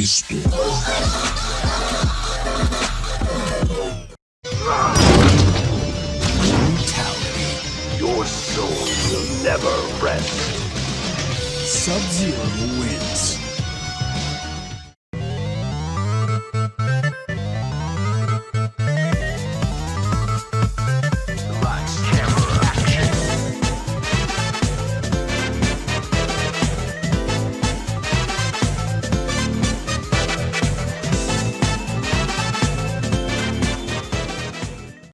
Cristo. Brutality. Your soul will never rest. Sub-Zero wins.